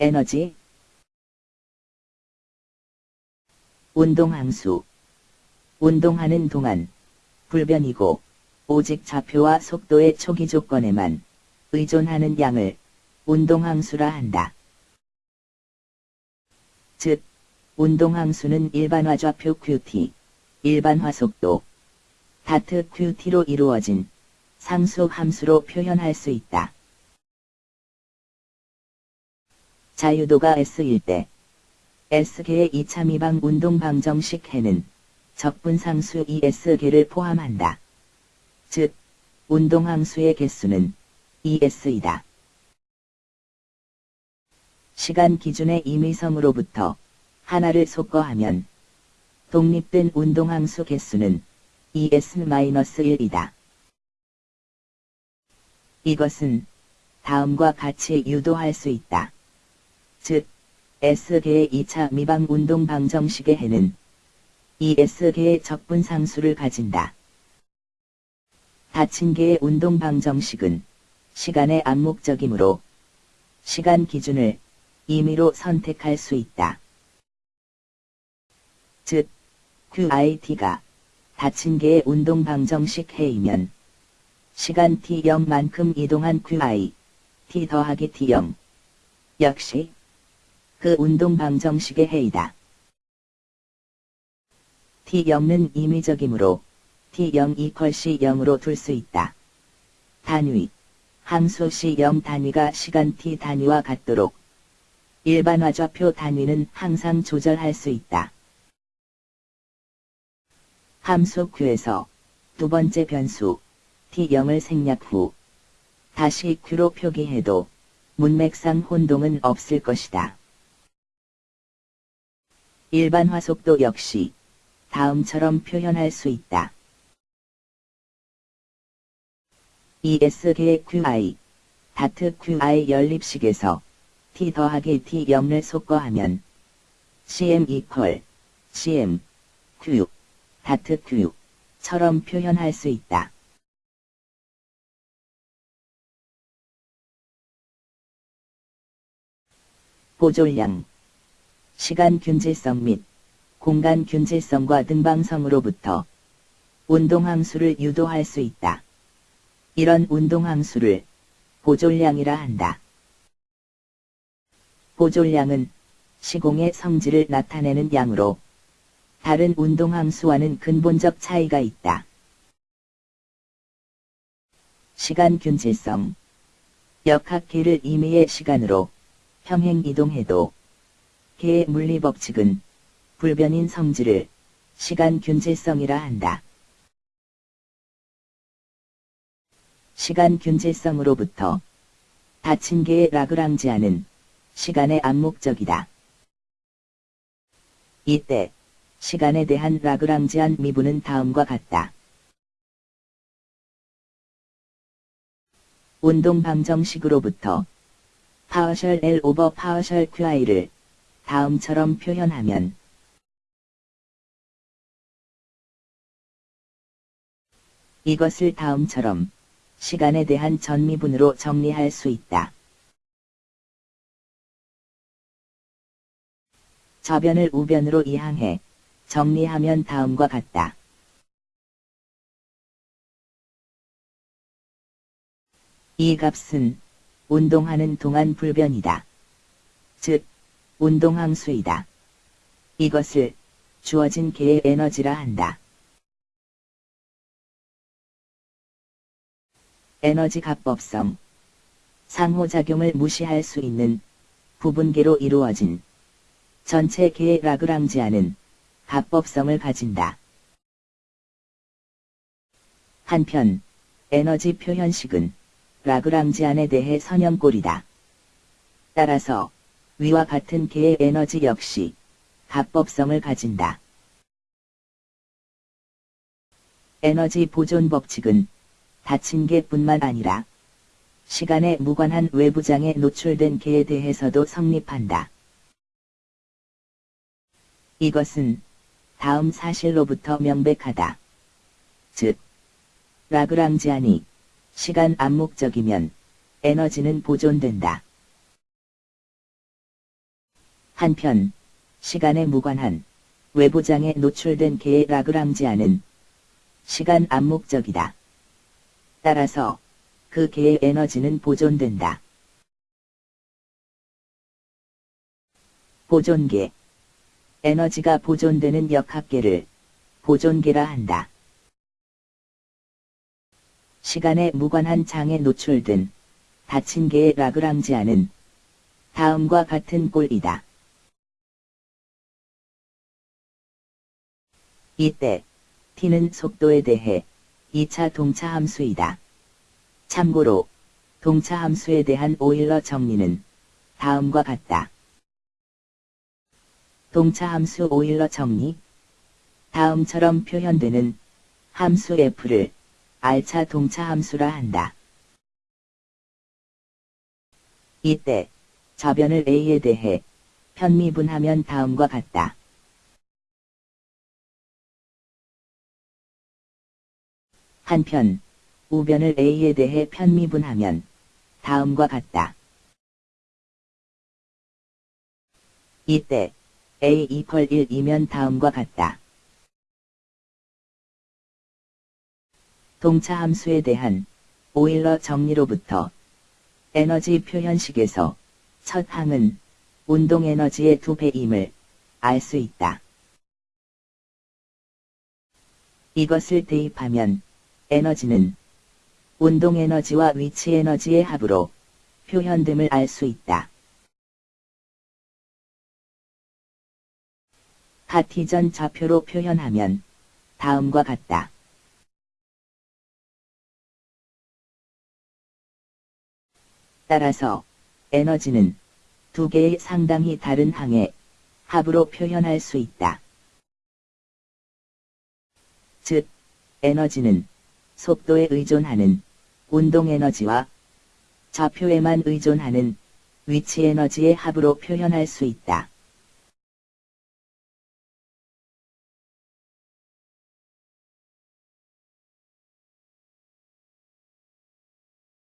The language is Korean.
에너지 운동항수 운동하는 동안 불변이고 오직 좌표와 속도의 초기 조건에만 의존하는 양을 운동항수라 한다. 즉, 운동항수는 일반화 좌표 QT, 일반화 속도, 다트 QT로 이루어진 상수 함수로 표현할 수 있다. 자유도가 S일 때 S계의 2차 미방 운동 방정식 해는 적분상수 ES계를 포함한다. 즉, 운동항수의 개수는 ES이다. 시간 기준의 임의성으로부터 하나를 속거하면 독립된 운동항수 개수는 ES-1이다. 이것은 다음과 같이 유도할 수 있다. 즉, S계의 2차 미방 운동 방정식의 해는 ES계의 적분 상수를 가진다. 닫힌 개의 운동 방정식은 시간의 암묵적이므로 시간 기준을 임의로 선택할 수 있다. 즉, QIT가 개의 운동 방정식 해이면 시간 t0만큼 이동한 QI, t 더하기 t0 역시 그 운동 방정식의 해이다. t0는 임의적이므로 t0 이퀄시 0으로 둘 수 있다. 단위 함수 시0 단위가 시간 t 단위와 같도록 일반화 좌표 단위는 항상 조절할 수 있다. 함수 q에서 두 번째 변수 t0을 생략 후 다시 q로 표기해도 문맥상 혼동은 없을 것이다. 일반화 속도 역시 다음처럼 표현할 수 있다. ES계의 QI, 다트 QI 연립식에서 T 더하기 T0을 속거하면 CM 이퀄 CM Q 다트 Q처럼 표현할 수 있다. 보존량 시간 균질성 및 공간 균질성과 등방성으로부터 운동함수를 유도할 수 있다. 이런 운동함수를 보존량이라 한다. 보존량은 시공의 성질을 나타내는 양으로 다른 운동함수와는 근본적 차이가 있다. 시간 균질성 역학계를 임의의 시간으로 평행 이동해도 개의 물리법칙은 불변인 성질을 시간 균질성이라 한다. 시간 균질성으로부터 닫힌 계의 라그랑지안은 시간에 암묵적이다. 이때 시간에 대한 라그랑지안 미분은 다음과 같다. 운동 방정식으로부터 partial L over partial QI를 다음처럼 표현하면 이것을 다음처럼 시간에 대한 전미분으로 정리할 수 있다. 저변을 우변으로 이항해 정리하면 다음과 같다. 이 값은 운동하는 동안 불변이다. 즉, 운동항수이다. 이것을 주어진 개의 에너지라 한다. 에너지 합법성 상호작용을 무시할 수 있는 부분계로 이루어진 전체 계의 라그랑지아는 합법성을 가진다. 한편 에너지 표현식은 라그랑지안에 대해 선형꼴이다. 따라서 위와 같은 계의 에너지 역시 합법성을 가진다. 에너지 보존 법칙은 닫힌 개뿐만 아니라 시간에 무관한 외부장에 노출된 개에 대해서도 성립한다. 이것은 다음 사실로부터 명백하다. 즉, 라그랑지안이 시간 암묵적이면 에너지는 보존된다. 한편, 시간에 무관한 외부장에 노출된 개의 라그랑지아는 시간 암묵적이다. 따라서 그 개의 에너지는 보존된다. 보존계 에너지가 보존되는 역학계를 보존계라 한다. 시간에 무관한 장에 노출된 닫힌 개의 라그랑지아는 다음과 같은 꼴이다. 이때 t는 속도에 대해 2차 동차 함수이다. 참고로 동차 함수에 대한 오일러 정리는 다음과 같다. 동차 함수 오일러 정리 다음처럼 표현되는 함수 f를 r차 동차 함수라 한다. 이때 저변을 a에 대해 편미분하면 다음과 같다. 한편 우변을 a에 대해 편미분하면 다음과 같다. 이때 a 이퀄 1이면 다음과 같다. 동차 함수에 대한 오일러 정리로부터 에너지 표현식에서 첫 항은 운동 에너지의 두 배임을 알 수 있다. 이것을 대입하면 에너지는 운동 에너지와 위치 에너지의 합으로 표현됨을 알 수 있다. 카티전 좌표로 표현하면 다음과 같다. 따라서 에너지는 두 개의 상당히 다른 항의 합으로 표현할 수 있다. 즉, 에너지는 속도에 의존하는 운동 에너지와 좌표에만 의존하는 위치 에너지의 합으로 표현할 수 있다.